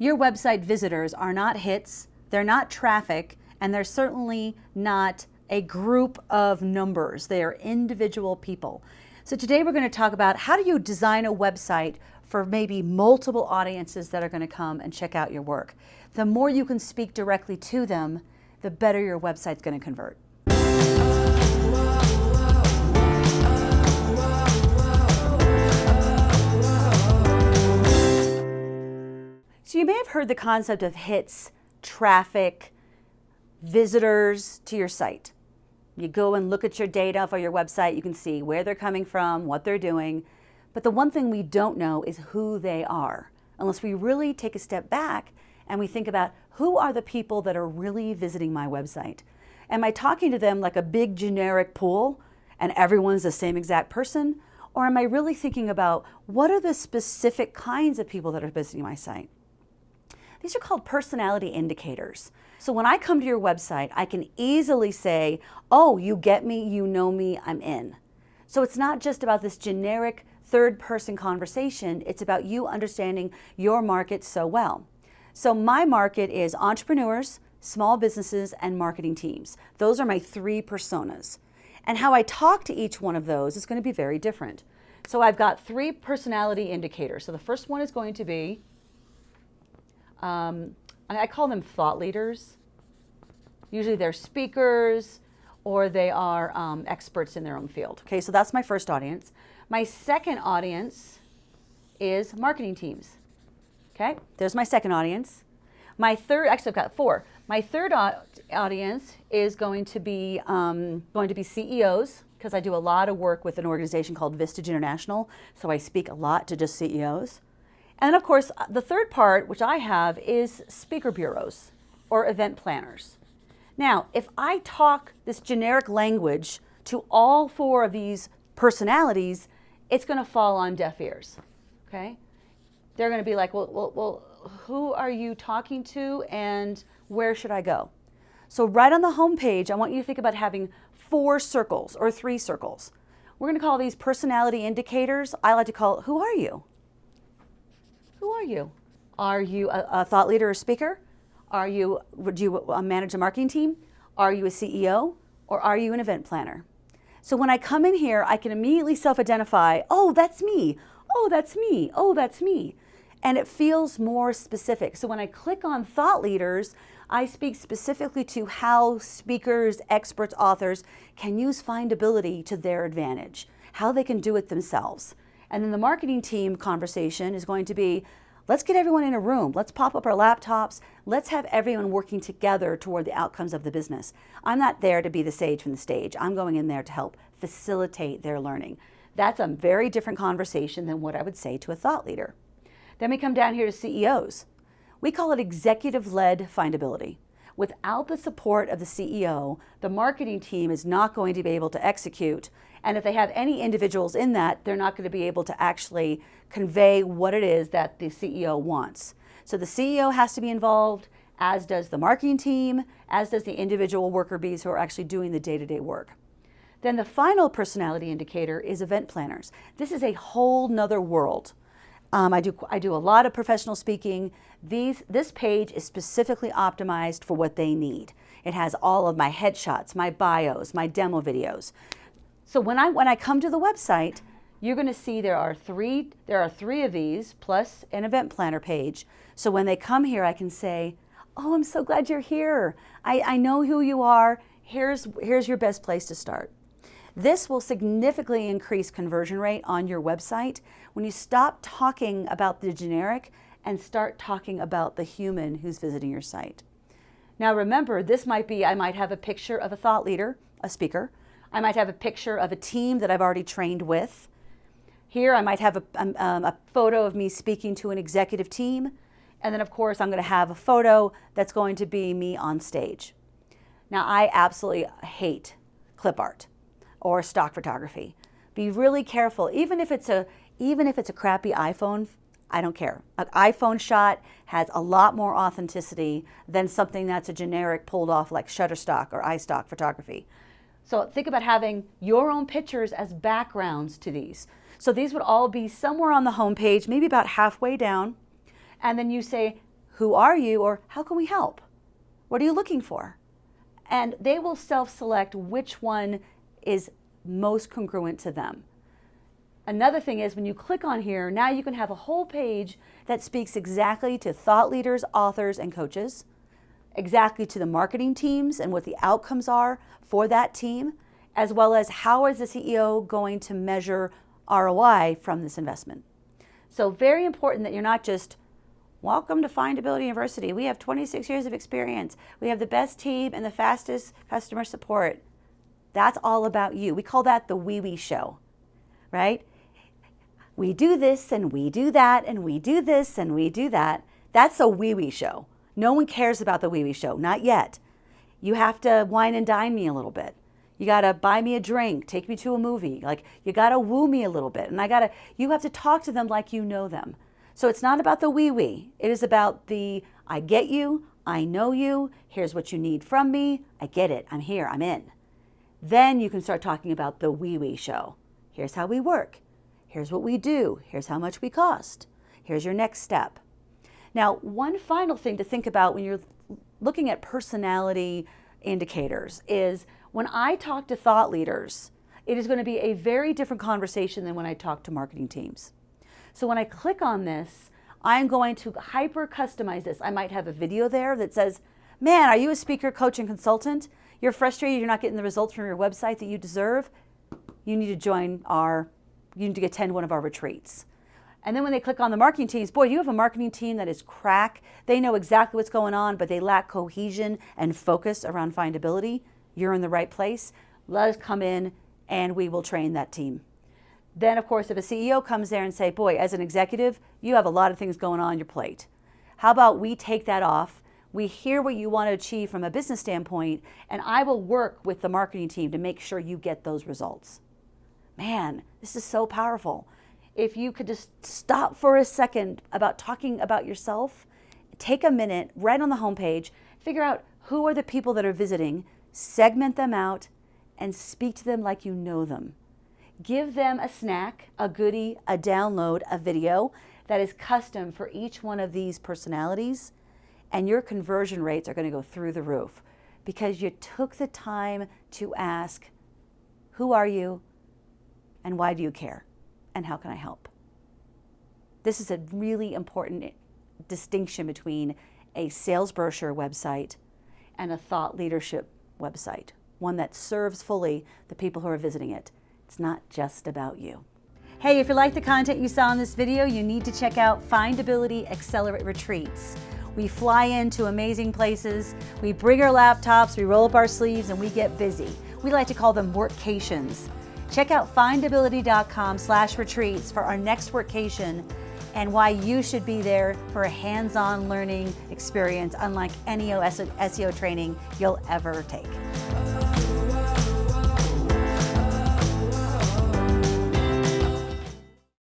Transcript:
Your website visitors are not hits, they're not traffic, and they're certainly not a group of numbers. They are individual people. So today we're going to talk about how do you design a website for maybe multiple audiences that are going to come and check out your work. The more you can speak directly to them, the better your website's going to convert. So you may have heard the concept of hits, traffic, visitors to your site. You go and look at your data for your website, you can see where they're coming from, what they're doing. But the one thing we don't know is who they are, unless we really take a step back and we think about who are the people that are really visiting my website. Am I talking to them like a big generic pool and everyone's the same exact person? Or am I really thinking about what are the specific kinds of people that are visiting my site? These are called personality indicators. So when I come to your website, I can easily say, oh, you get me, you know me, I'm in. So it's not just about this generic third person conversation, it's about you understanding your market so well. So my market is entrepreneurs, small businesses, and marketing teams. Those are my three personas. And how I talk to each one of those is going to be very different. So I've got three personality indicators. So the first one is going to be um, I call them thought leaders. Usually they're speakers or they are um, experts in their own field. Okay, so that's my first audience. My second audience is marketing teams. Okay, there's my second audience. My third, actually I've got four. My third audience is going to be um, going to be CEOs because I do a lot of work with an organization called Vistage International. So I speak a lot to just CEOs. And of course, uh, the third part, which I have, is speaker bureaus or event planners. Now, if I talk this generic language to all four of these personalities, it's going to fall on deaf ears, okay? They're going to be like, well, well, well, who are you talking to and where should I go? So right on the home page, I want you to think about having four circles or three circles. We're going to call these personality indicators. I like to call it, who are you? Who are you? Are you a, a thought leader or speaker? Are you, do you uh, manage a marketing team? Are you a CEO? Or are you an event planner? So when I come in here, I can immediately self-identify, oh, that's me. Oh, that's me. Oh, that's me. And it feels more specific. So when I click on thought leaders, I speak specifically to how speakers, experts, authors can use findability to their advantage, how they can do it themselves. And then the marketing team conversation is going to be, let's get everyone in a room. Let's pop up our laptops. Let's have everyone working together toward the outcomes of the business. I'm not there to be the sage from the stage. I'm going in there to help facilitate their learning. That's a very different conversation than what I would say to a thought leader. Then we come down here to CEOs. We call it executive-led findability. Without the support of the CEO, the marketing team is not going to be able to execute and if they have any individuals in that, they're not going to be able to actually convey what it is that the CEO wants. So the CEO has to be involved, as does the marketing team, as does the individual worker bees who are actually doing the day-to-day -day work. Then the final personality indicator is event planners. This is a whole nother world. Um, I, do, I do a lot of professional speaking. These, this page is specifically optimized for what they need. It has all of my headshots, my bios, my demo videos. So when I, when I come to the website, you're going to see there are three there are three of these plus an event planner page. So when they come here, I can say, "Oh, I'm so glad you're here. I, I know who you are. Here's here's your best place to start." This will significantly increase conversion rate on your website when you stop talking about the generic and start talking about the human who's visiting your site. Now remember, this might be, I might have a picture of a thought leader, a speaker, I might have a picture of a team that I've already trained with. Here I might have a, um, um, a photo of me speaking to an executive team. And then of course I'm going to have a photo that's going to be me on stage. Now I absolutely hate clip art or stock photography. Be really careful, even if it's a, even if it's a crappy iPhone, I don't care. An iPhone shot has a lot more authenticity than something that's a generic pulled off like Shutterstock or iStock photography. So think about having your own pictures as backgrounds to these. So these would all be somewhere on the homepage, maybe about halfway down. And then you say, who are you or how can we help? What are you looking for? And they will self-select which one is most congruent to them. Another thing is when you click on here, now you can have a whole page that speaks exactly to thought leaders, authors, and coaches, exactly to the marketing teams and what the outcomes are for that team, as well as how is the CEO going to measure ROI from this investment. So very important that you're not just, welcome to Findability University. We have 26 years of experience. We have the best team and the fastest customer support. That's all about you. We call that the wee wee show, right? we do this and we do that and we do this and we do that. That's a wee wee show. No one cares about the wee wee show, not yet. You have to wine and dine me a little bit. You got to buy me a drink, take me to a movie. Like you got to woo me a little bit. And I got to, you have to talk to them like you know them. So it's not about the wee wee. It is about the I get you, I know you, here's what you need from me, I get it, I'm here, I'm in. Then you can start talking about the wee wee show. Here's how we work. Here's what we do. Here's how much we cost. Here's your next step. Now, one final thing to think about when you're looking at personality indicators is when I talk to thought leaders, it is going to be a very different conversation than when I talk to marketing teams. So when I click on this, I'm going to hyper customize this. I might have a video there that says, man, are you a speaker, coach, and consultant? You're frustrated, you're not getting the results from your website that you deserve? You need to join our you need to attend one of our retreats. And then when they click on the marketing teams, boy, you have a marketing team that is crack. They know exactly what's going on, but they lack cohesion and focus around findability. You're in the right place. Let us come in and we will train that team. Then, of course, if a CEO comes there and say, boy, as an executive, you have a lot of things going on your plate. How about we take that off? We hear what you want to achieve from a business standpoint, and I will work with the marketing team to make sure you get those results. Man, this is so powerful. If you could just stop for a second about talking about yourself, take a minute right on the homepage, figure out who are the people that are visiting, segment them out, and speak to them like you know them. Give them a snack, a goodie, a download, a video that is custom for each one of these personalities, and your conversion rates are going to go through the roof because you took the time to ask, who are you? and why do you care and how can I help? This is a really important distinction between a sales brochure website and a thought leadership website, one that serves fully the people who are visiting it. It's not just about you. Hey, if you like the content you saw in this video, you need to check out Findability Accelerate Retreats. We fly into amazing places, we bring our laptops, we roll up our sleeves, and we get busy. We like to call them workcations. Check out findability.com slash retreats for our next workcation and why you should be there for a hands-on learning experience unlike any SEO training you'll ever take.